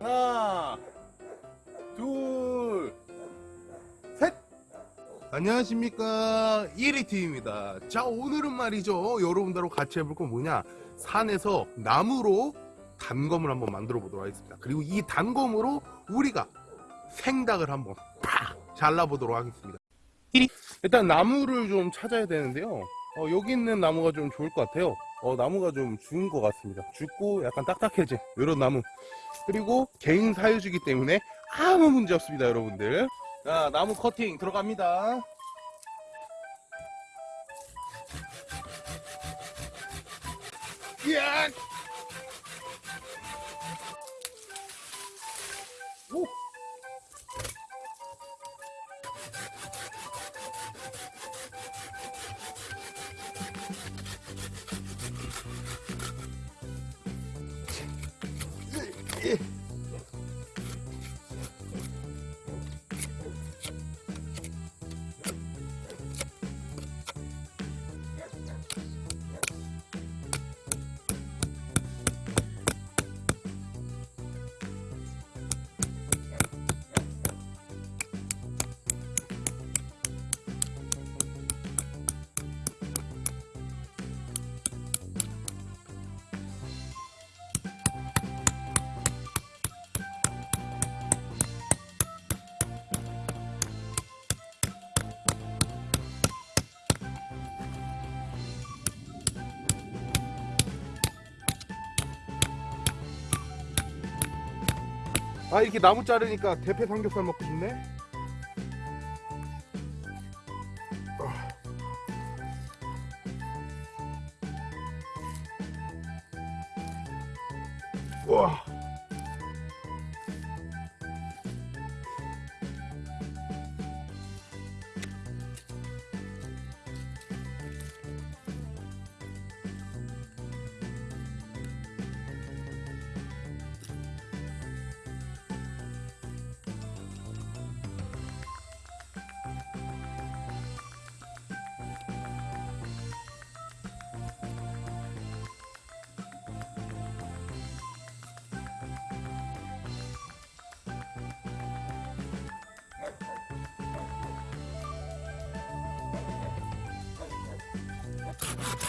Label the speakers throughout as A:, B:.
A: 하나, 둘, 셋. 안녕하십니까 1위팀입니다. 자 오늘은 말이죠 여러분들하고 같이 해볼 건 뭐냐 산에서 나무로 단검을 한번 만들어 보도록 하겠습니다. 그리고 이 단검으로 우리가 생닭을 한번 팍 잘라보도록 하겠습니다. 일단 나무를 좀 찾아야 되는데요. 어, 여기 있는 나무가 좀 좋을 것 같아요. 어, 나무가 좀 죽은 것 같습니다. 죽고 약간 딱딱해진 이런 나무. 그리고 개인 사유지기 때문에 아무 문제 없습니다, 여러분들. 자, 나무 커팅 들어갑니다. 이야! 아 이렇게 나무 자르니까 대패 삼겹살 먹고 싶네? 와 you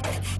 A: Thank you.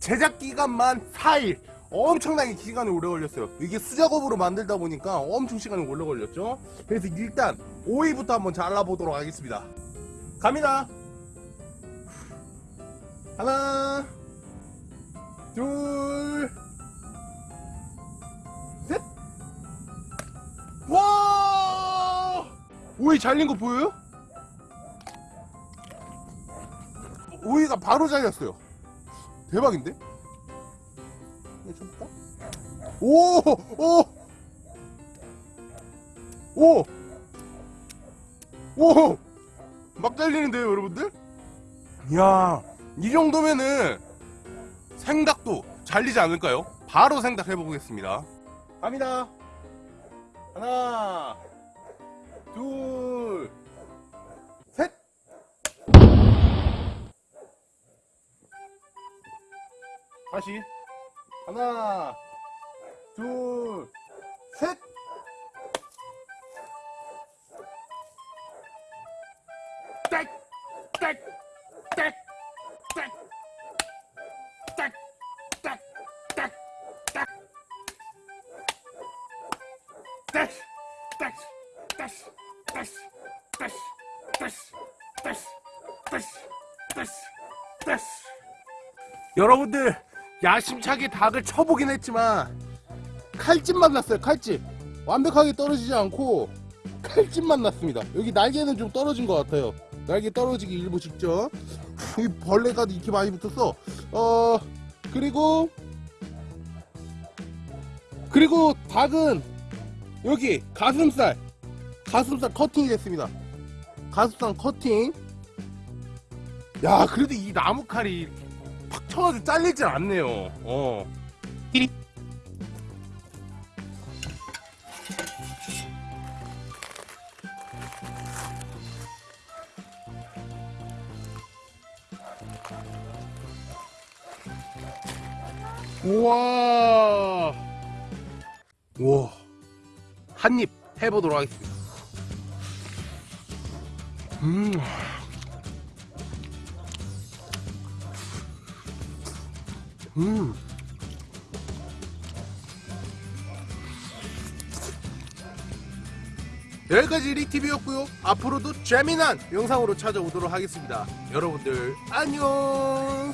A: 제작 기간만 4일 엄청나게 시간이 오래 걸렸어요 이게 수작업으로 만들다 보니까 엄청 시간이 오래 걸렸죠 그래서 일단 오이부터 한번 잘라보도록 하겠습니다 갑니다 하나 둘 셋! 와! 오이 잘린 거 보여요? 오이가 바로 잘렸어요. 대박인데? 이거 좀 볼까? 오! 오! 오! 오! 막 잘리는데요, 여러분들? 이야, 이 정도면은 생닭도 잘리지 않을까요? 바로 생닭 해보겠습니다. 갑니다. 하나, 둘, 다시 하나, 둘, 셋. 땡, 땡, 땡, 땡, 땡, 땡, 땡, 땡. 다시 다시 다시 다시 다시 다시 다시 다시 다시 다시 여러분들 야심차게 닭을 쳐보긴 했지만 칼집만 났어요 칼집. 완벽하게 떨어지지 않고 칼집만 났습니다. 여기 날개는 좀 떨어진 것 같아요. 날개 떨어지기 일부 직전. 이 벌레가 이렇게 많이 붙었어. 어 그리고 그리고 닭은 여기 가슴살 가슴살 커팅이 됐습니다. 가슴살 커팅. 야 그래도 이 나무 칼이 팍 쳐가지고 잘리질 않네요 어 우와 우와 한입 해보도록 하겠습니다. 음. 음. 여기까지 리티비였고요. 앞으로도 재미난 영상으로 찾아오도록 하겠습니다. 여러분들 안녕.